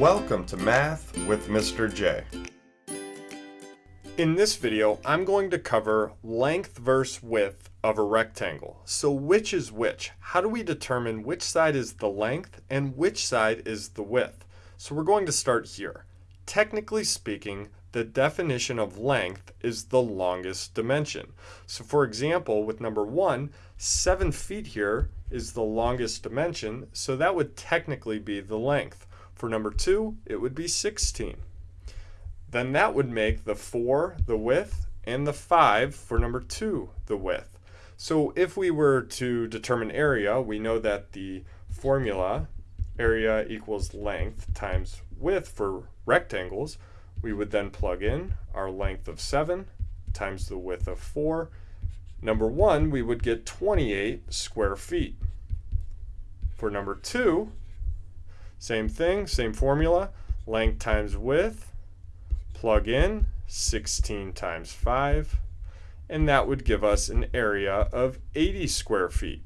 Welcome to Math with Mr. J. In this video, I'm going to cover length versus width of a rectangle. So which is which? How do we determine which side is the length and which side is the width? So we're going to start here. Technically speaking, the definition of length is the longest dimension. So for example, with number one, seven feet here is the longest dimension, so that would technically be the length. For number two, it would be 16. Then that would make the 4 the width and the 5 for number 2 the width. So if we were to determine area, we know that the formula area equals length times width for rectangles. We would then plug in our length of 7 times the width of 4. Number 1, we would get 28 square feet. For number 2, same thing, same formula, length times width, plug in 16 times 5, and that would give us an area of 80 square feet.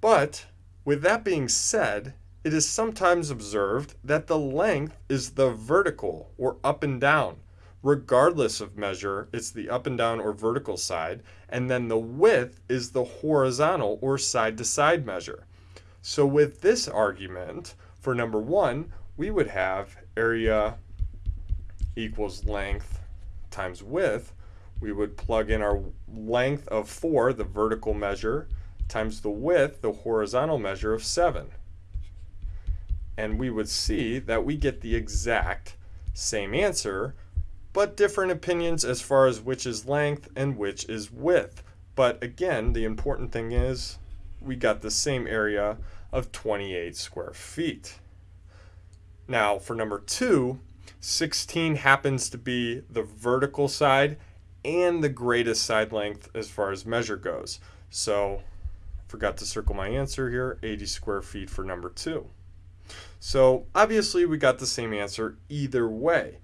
But with that being said, it is sometimes observed that the length is the vertical or up and down. Regardless of measure, it's the up and down or vertical side, and then the width is the horizontal or side to side measure. So with this argument, for number one, we would have area equals length times width. We would plug in our length of 4, the vertical measure, times the width, the horizontal measure of 7. And we would see that we get the exact same answer, but different opinions as far as which is length and which is width. But again, the important thing is we got the same area of 28 square feet. Now for number two, 16 happens to be the vertical side and the greatest side length as far as measure goes. So forgot to circle my answer here, 80 square feet for number two. So obviously we got the same answer either way.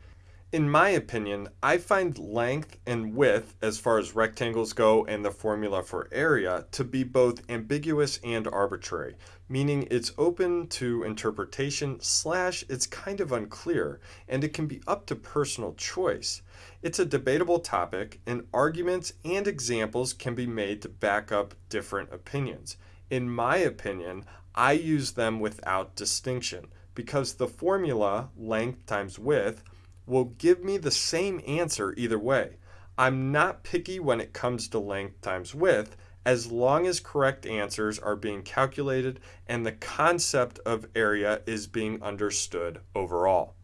In my opinion, I find length and width, as far as rectangles go and the formula for area, to be both ambiguous and arbitrary, meaning it's open to interpretation slash it's kind of unclear, and it can be up to personal choice. It's a debatable topic, and arguments and examples can be made to back up different opinions. In my opinion, I use them without distinction, because the formula, length times width, will give me the same answer either way. I'm not picky when it comes to length times width, as long as correct answers are being calculated and the concept of area is being understood overall.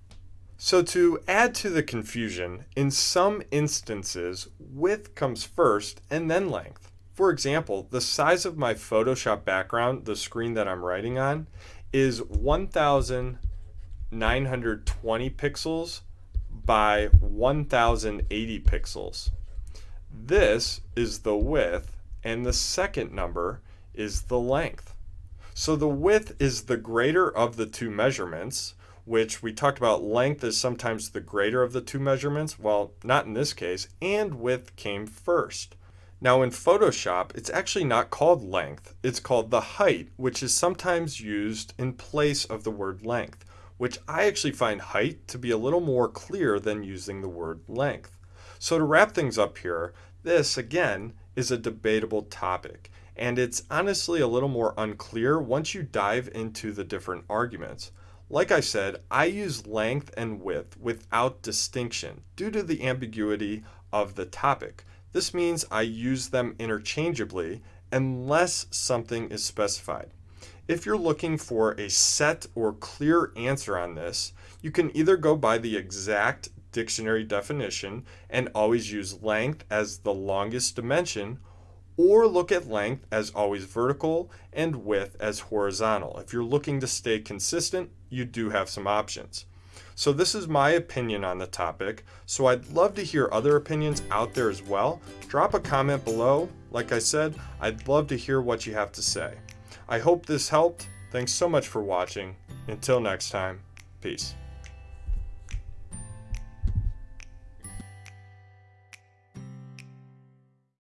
So to add to the confusion, in some instances, width comes first and then length. For example, the size of my Photoshop background, the screen that I'm writing on, is 1920 pixels by 1080 pixels. This is the width and the second number is the length. So the width is the greater of the two measurements, which we talked about length is sometimes the greater of the two measurements. Well, not in this case, and width came first. Now in Photoshop, it's actually not called length, it's called the height, which is sometimes used in place of the word length which I actually find height to be a little more clear than using the word length. So to wrap things up here, this again is a debatable topic and it's honestly a little more unclear once you dive into the different arguments. Like I said, I use length and width without distinction due to the ambiguity of the topic. This means I use them interchangeably unless something is specified. If you're looking for a set or clear answer on this, you can either go by the exact dictionary definition and always use length as the longest dimension, or look at length as always vertical and width as horizontal. If you're looking to stay consistent, you do have some options. So this is my opinion on the topic, so I'd love to hear other opinions out there as well. Drop a comment below. Like I said, I'd love to hear what you have to say. I hope this helped. Thanks so much for watching. Until next time, peace.